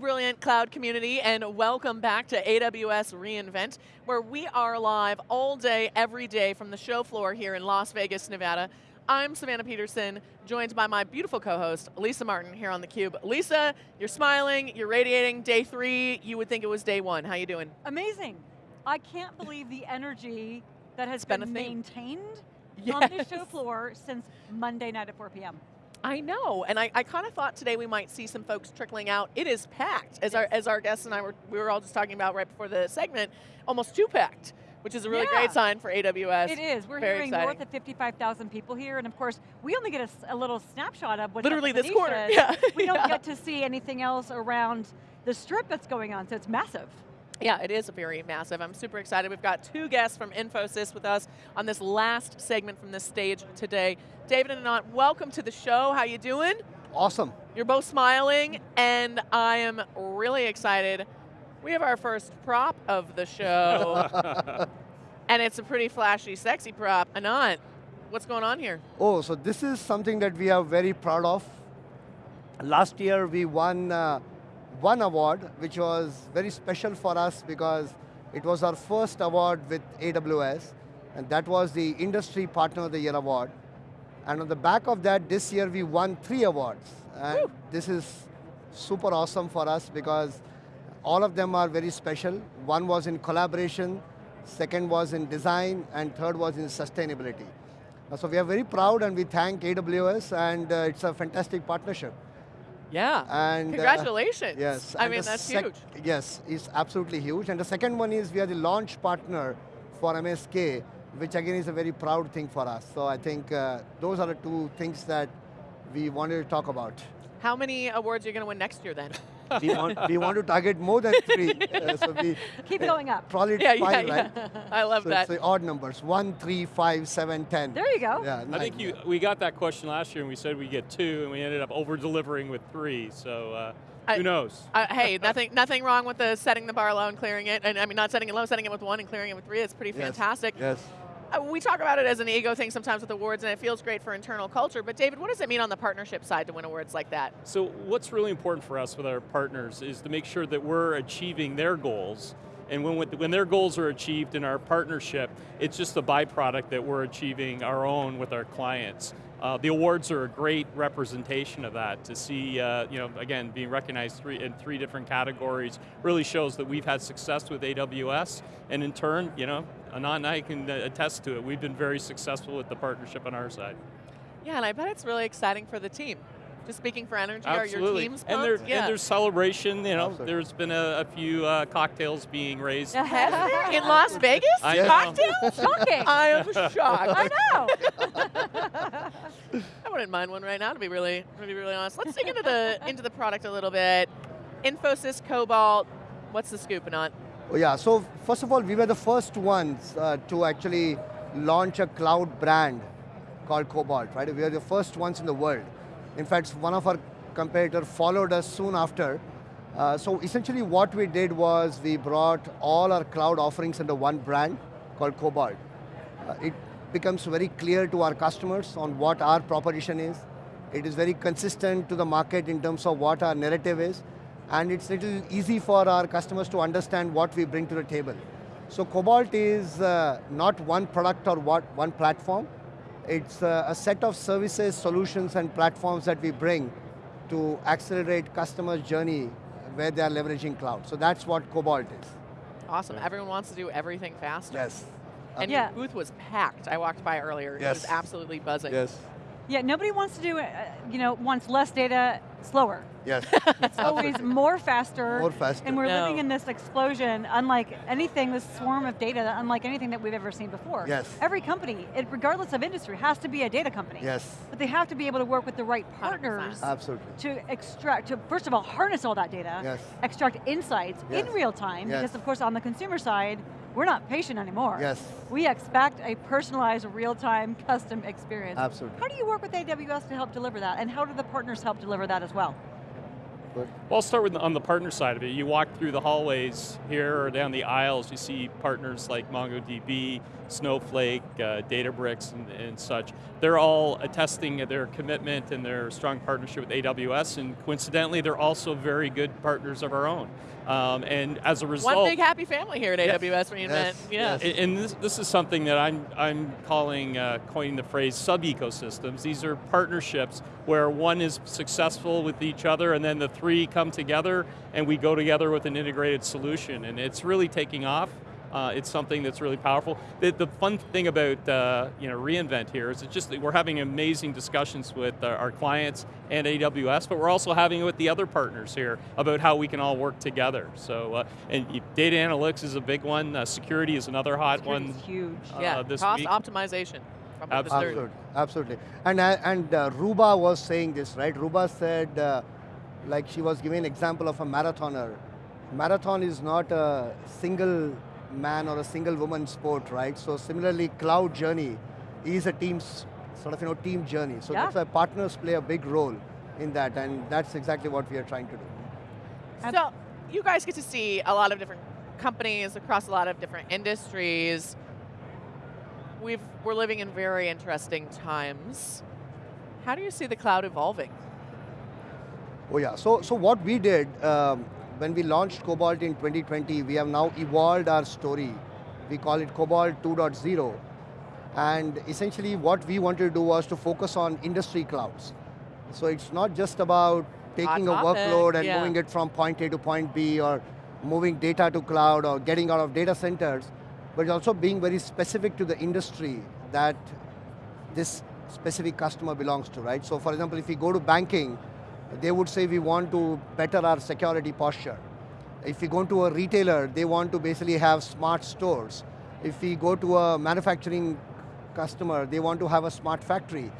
brilliant cloud community and welcome back to AWS reInvent where we are live all day, every day from the show floor here in Las Vegas, Nevada. I'm Savannah Peterson, joined by my beautiful co-host, Lisa Martin here on theCUBE. Lisa, you're smiling, you're radiating, day three, you would think it was day one. How are you doing? Amazing. I can't believe the energy that has been been, maintained Yes. on the show floor since Monday night at 4 p.m. I know, and I, I kind of thought today we might see some folks trickling out. It is packed, as our as our guests and I were we were all just talking about right before the segment, almost too packed, which is a really Yeah. great sign for AWS. It is. We're Very hearing exciting. north of 55,000 people here, and of course, we only get a little snapshot of what's Literally this quarter, yeah. We don't Yeah. get to see anything else around the strip that's going on, so it's massive. Yeah, it is very massive. I'm super excited. We've got two guests from Infosys with us on this last segment from this stage today. David and Anant, welcome to the show. How you doing? Awesome. You're both smiling, and I am really excited. We have our first prop of the show, and it's a pretty flashy, sexy prop. Anant, what's going on here? Oh, so this is something that we are very proud of. Last year we won uh, one award, which was very special for us because it was our first award with AWS, and that was the Industry Partner of the Year award. And on the back of that, this year we won three awards. And Woo. this is super awesome for us because all of them are very special. One was in collaboration, second was in design, and third was in sustainability. So we are very proud and we thank AWS and uh, it's a fantastic partnership. Yeah. And uh, Congratulations. yes. I and mean, that's huge. Yes, it's absolutely huge. And the second one is we are the launch partner for MSK, which again is a very proud thing for us. So I think uh, those are the two things that we wanted to talk about. How many awards are you going to win next year then? We, want, we want to target more than three. uh, so we Keep going up. probably yeah, yeah, five, yeah. right? I love so that. it's the odd numbers, one, three, five, seven, ten. There you go. Yeah, I think you, yeah. we got that question last year and we said we get two and we ended up over delivering with three, so uh, I- who knows? Uh, hey, nothing, nothing wrong with the setting the bar low and clearing it, and I mean not setting it low, setting it with one and clearing it with three. It's pretty fantastic. Yes. Uh, we talk about it as an ego thing sometimes with awards, and it feels great for internal culture. But David, what does it mean on the partnership side to win awards like that? So what's really important for us with our partners is to make sure that we're achieving their goals. And when, when their goals are achieved in our partnership, it's just a byproduct that we're achieving our own with our clients. Uh, the awards are a great representation of that. To see, uh, you know, again, being recognized three, in three different categories really shows that we've had success with AWS, and in turn, you know, Anant and I can uh, attest to it. We've been very successful with the partnership on our side. Yeah, and I bet it's really exciting for the team. Just speaking for energy, are your Absolutely. teams and, pumped? there, yeah. and there's celebration, you know, Absolutely. there's been a, a few uh, cocktails being raised. In Las Vegas? I Yes. know. Cocktails? Shocking. I am shocked. I know. I wouldn't mind one right now, to be really, to be really honest. Let's dig into the into the product a little bit. Infosys Cobalt. What's the scoop, Anant? Oh, yeah, so first of all, we were the first ones uh, to actually launch a cloud brand called Cobalt, right? We are the first ones in the world. In fact, one of our competitor followed us soon after. Uh, so essentially what we did was we brought all our cloud offerings under one brand called Cobalt. Uh, it becomes very clear to our customers on what our proposition is. It is very consistent to the market in terms of what our narrative is. And it's a little easy for our customers to understand what we bring to the table. So Cobalt is uh, not one product or what, one platform. It's uh, a set of services, solutions, and platforms that we bring to accelerate customers' journey where they are leveraging cloud. So that's what Cobalt is. Awesome. Everyone wants to do everything faster. Yes. And Yeah. your booth was packed. I walked by earlier. It was Yes. absolutely buzzing. Yes. Yeah, nobody wants to do it, uh, you know, wants less data, slower. Yes. It's always more faster. More faster. And we're No. living in this explosion, unlike anything, this swarm of data, unlike anything that we've ever seen before. Yes. Every company, it, regardless of industry, has to be a data company. Yes. But they have to be able to work with the right 100%. partners Absolutely. to extract, to first of all, harness all that data, Yes. extract insights Yes. in real time, Yes. because of course on the consumer side, we're not patient anymore. Yes. We expect a personalized, real-time, custom experience. Absolutely. How do you work with AWS to help deliver that? And how do the partners help deliver that as well? Good. Well, I'll start with on the partner side of it. You walk through the hallways here or down the aisles, you see partners like MongoDB, Snowflake, uh, Databricks, and, and, such. They're all attesting their commitment and their strong partnership with AWS, and coincidentally, they're also very good partners of our own. Um, and as a result- One big happy family here at yes. AWS reInvent, yes. yeah. Yes. And this, this is something that I'm, I'm calling, uh, coining the phrase sub-ecosystems. These are partnerships where one is successful with each other and then the three come together and we go together with an integrated solution and it's really taking off. Uh, it's something that's really powerful. The, the fun thing about uh, you know reInvent here is it's just that we're having amazing discussions with uh, our clients and AWS, but we're also having it with the other partners here about how we can all work together. So, uh, and data analytics is a big one. Uh, security is another hot Security's one. huge. yeah, uh, this cost week. optimization. From. Absolutely, absolutely. And, uh, and uh, Ruba was saying this, right? Ruba said, uh, like she was giving an example of a marathoner. Marathon is not a single man or a single woman sport, right? So similarly, cloud journey is a team's sort of you know team journey. So Yeah. that's why partners play a big role in that, and that's exactly what we are trying to do. Ab- So, you guys get to see a lot of different companies across a lot of different industries. We've, we're living in very interesting times. How do you see the cloud evolving? Oh yeah, so, so what we did, um, when we launched Cobalt in 2020, we have now evolved our story. We call it Cobalt 2.0. And essentially what we wanted to do was to focus on industry clouds. So it's not just about taking a workload and yeah. moving it from point A to point B or moving data to cloud or getting out of data centers, but also being very specific to the industry that this specific customer belongs to, right? So for example, if we go to banking, they would say we want to better our security posture. If we go to a retailer, they want to basically have smart stores. If we go to a manufacturing customer, they want to have a smart factory.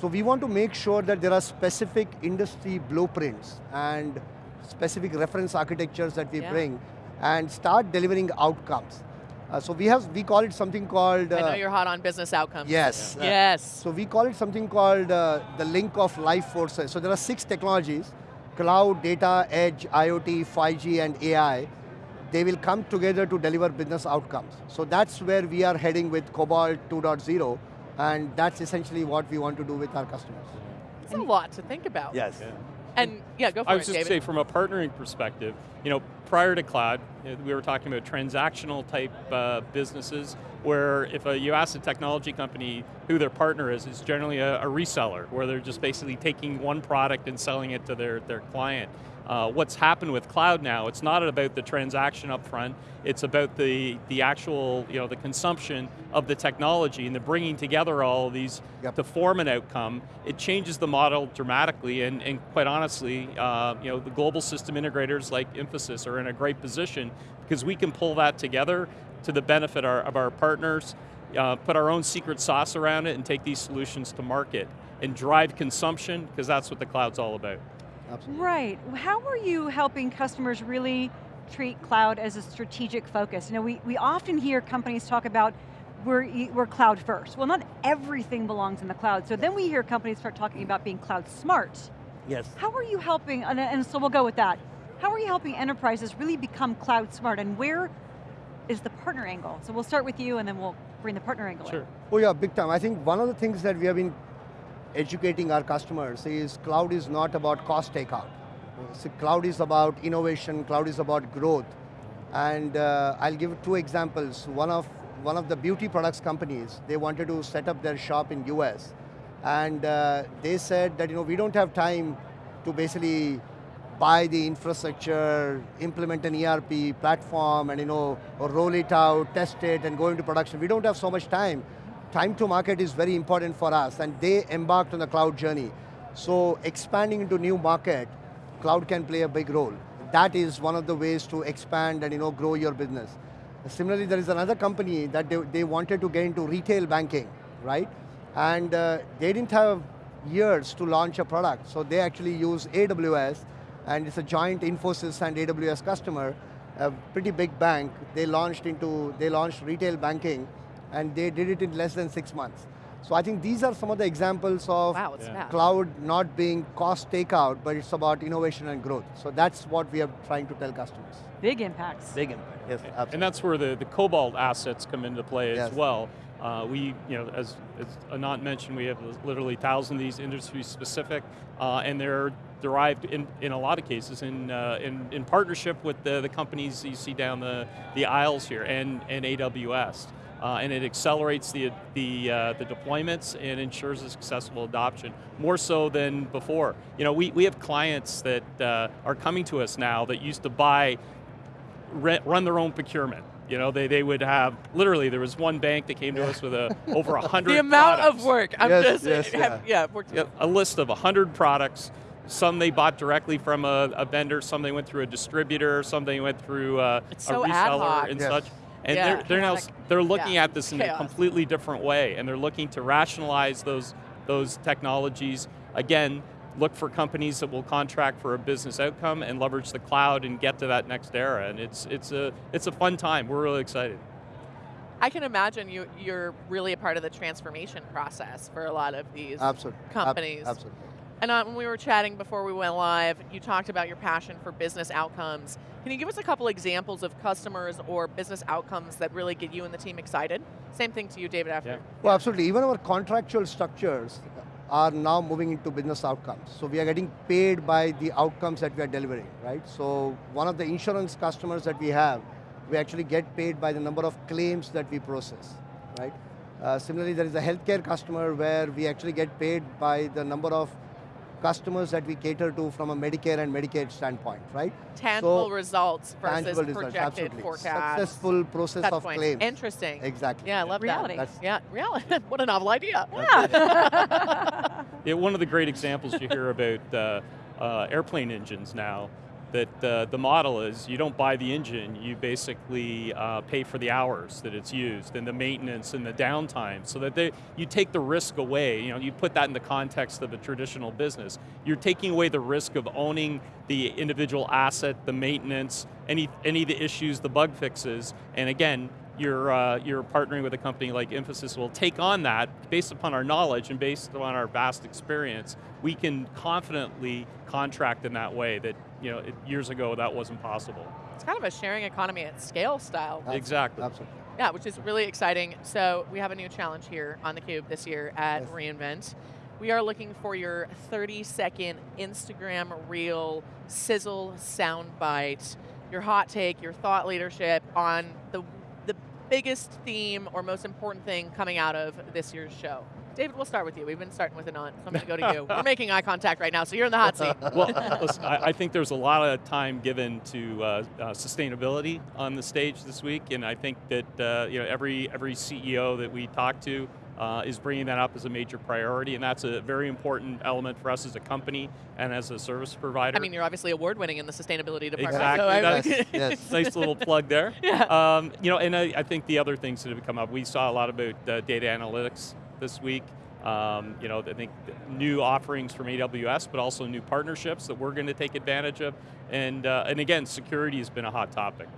So we want to make sure that there are specific industry blueprints and specific reference architectures that we Yeah. bring and start delivering outcomes. Uh, so we have, we call it something called- I know uh, you're hot on business outcomes. Yes. uh, Yes. so we call it something called uh, the link of life forces. So there are six technologies, cloud, data, edge, IoT, 5G, and AI. They will come together to deliver business outcomes. So that's where we are heading with Cobalt 2.0, and that's essentially what we want to do with our customers. It's a lot to think about. Yes. And yeah, go for I it, was just David. say, from a partnering perspective, you know, prior to cloud, uh, we were talking about transactional type uh, businesses where if uh, you ask a technology company who their partner is, it's generally a, a reseller, where they're just basically taking one product and selling it to their, their client. Uh, what's happened with cloud now, it's not about the transaction up front, it's about the, the actual, you know, the consumption of the technology and the bringing together all of these Yep. to form an outcome. It changes the model dramatically and, and quite honestly, uh, you know, the global system integrators like Infosys are in a great position because we can pull that together to the benefit our, of our partners, uh, put our own secret sauce around it and take these solutions to market and drive consumption because that's what the cloud's all about. Absolutely. Right. How are you helping customers really treat cloud as a strategic focus? You know, we, we often hear companies talk about we're, we're cloud first. Well, not everything belongs in the cloud. So then we hear companies start talking about being cloud smart. Yes. How are you helping, and, and so we'll go with that. How are you helping enterprises really become cloud smart and where is the partner angle? So we'll start with you and then we'll bring the partner angle in. Sure. Oh yeah, big time. I think one of the things that we have been educating our customers is cloud is not about cost takeout. So cloud is about innovation, cloud is about growth. And uh, I'll give two examples. One of, one of the beauty products companies, they wanted to set up their shop in US. And uh, they said that you know, we don't have time to basically buy the infrastructure, implement an ERP platform, and you know, roll it out, test it, and go into production. We don't have so much time. Time to market is very important for us, and they embarked on the cloud journey. So expanding into new market, cloud can play a big role. That is one of the ways to expand and you know, grow your business. Similarly, there is another company that they, they wanted to get into retail banking, right? And uh, they didn't have years to launch a product, so they actually use AWS, and it's a joint Infosys and AWS customer, a pretty big bank. They launched into, they launched retail banking, and they did it in less than six months. So I think these are some of the examples of Wow, Yeah. cloud not being cost takeout, but it's about innovation and growth. So that's what we are trying to tell customers. Big impacts. Big impact, yes, absolutely. And that's where the, the Cobalt assets come into play Yes. as well. Uh, we, you know, as, as Anant mentioned, we have literally thousands of these industry specific, uh, and they're derived in, in a lot of cases in, uh, in, in partnership with the, the companies you see down the, the aisles here and, and AWS. Uh, and it accelerates the, the, uh, the deployments and ensures a successful adoption, more so than before. You know, we, we have clients that uh, are coming to us now that used to buy re- run their own procurement. You know, they, they would have, literally, there was one bank that came to us with a, over a 100 The amount products. of work. I'm Yes, just, yes, have, yeah, worked Yep, a list of 100 products. Some they bought directly from a, a vendor, some they went through a distributor, some they went through uh, It's a so ad reseller hoc. and Yes. such. And Yeah, they're, they're now they're looking Yeah, at this in a completely different way, and they're looking to rationalize those those technologies. Again, look for companies that will contract for a business outcome and leverage the cloud and get to that next era. And it's it's a it's a fun time. We're really excited. I can imagine you, you're really a part of the transformation process for a lot of these Absolutely. Ab- companies. absolutely. And uh, when we were chatting before we went live, you talked about your passion for business outcomes. Can you give us a couple examples of customers or business outcomes that really get you and the team excited? Same thing to you, David, after. Yeah. Well, absolutely. Even our contractual structures are now moving into business outcomes. So we are getting paid by the outcomes that we are delivering, right? So one of the insurance customers that we have, we actually get paid by the number of claims that we process, right? Uh, similarly, there is a healthcare customer where we actually get paid by the number of customers that we cater to from a Medicare and Medicaid standpoint, right? Tangible So, results versus Tangible results, projected absolutely. forecasts. Successful process of points. claims. Interesting. Exactly. Yeah, I love Reality. that. That's- Yeah, reality. what a novel idea. Yeah. Yeah, one of the great examples you hear about uh, uh, airplane engines now, that uh, the model is you don't buy the engine, you basically uh, pay for the hours that it's used and the maintenance and the downtime so that they, you take the risk away. You know, you put that in the context of a traditional business. You're taking away the risk of owning the individual asset, the maintenance, any, any of the issues, the bug fixes, and again, you're, uh, you're partnering with a company like Infosys will take on that based upon our knowledge and based on our vast experience, we can confidently contract in that way that you know, it, years ago that wasn't possible. It's kind of a sharing economy at scale style. Absolutely. Exactly. Absolutely. Yeah, which is really exciting. So we have a new challenge here on theCUBE this year at Yes. reInvent. We are looking for your 30 second Instagram reel sizzle soundbite, your hot take, your thought leadership on the, the biggest theme or most important thing coming out of this year's show. David, we'll start with you. We've been starting with Anant, so I'm going to go to you. We're making eye contact right now, so you're in the hot seat. well, listen, I, I think there's a lot of time given to uh, uh, sustainability on the stage this week, and I think that uh, you know every every CEO that we talk to uh, is bringing that up as a major priority, and that's a very important element for us as a company and as a service provider. I mean, you're obviously award-winning in the sustainability department. Exactly, So yes. nice little plug there. Yeah. Um, you know, and I, I think the other things that have come up, we saw a lot about uh, data analytics this week. Um, you know, I think new offerings from AWS, but also new partnerships that we're going to take advantage of. And, uh, and again, security has been a hot topic.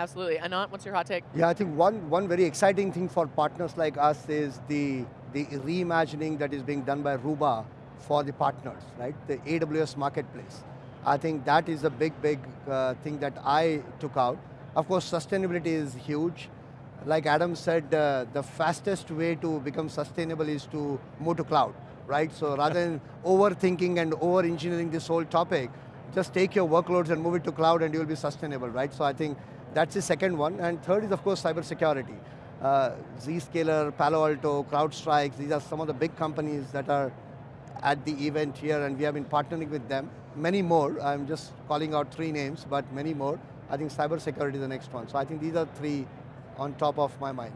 Absolutely. Anant, what's your hot take? Yeah, I think one, one very exciting thing for partners like us is the, the reimagining that is being done by Ruba for the partners, right? The AWS marketplace. I think that is a big, big uh, thing that I took out. Of course, sustainability is huge. Like Adam said, uh, the fastest way to become sustainable is to move to cloud, right? So rather than overthinking and over-engineering this whole topic, just take your workloads and move it to cloud and you will be sustainable, right? So I think that's the second one. And third is, of course, cybersecurity. Uh, Zscaler, Palo Alto, CrowdStrike, these are some of the big companies that are at the event here and we have been partnering with them. Many more, I'm just calling out three names, but many more. I think cybersecurity is the next one. So I think these are three on top of my mind.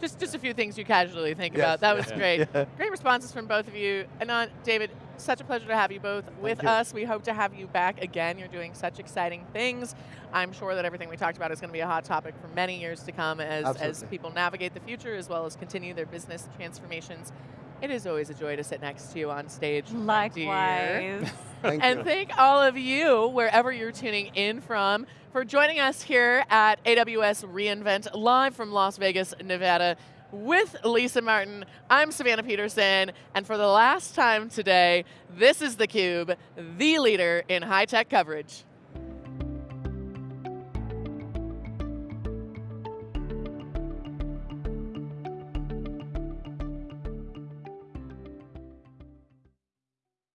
Just, just a few things you casually think Yes. about. That was Yeah. great. Yeah. Great responses from both of you. Anant, David, such a pleasure to have you both with you. us. We hope to have you back again. You're doing such exciting things. I'm sure that everything we talked about is going to be a hot topic for many years to come as, as people navigate the future as well as continue their business transformations. It is always a joy to sit next to you on stage. my dear. Likewise. Thank And you. thank all of you, wherever you're tuning in from, for joining us here at AWS reInvent, live from Las Vegas, Nevada. With Lisa Martin. I'm Savannah Peterson, and for the last time today, this is theCUBE, the leader in high-tech coverage.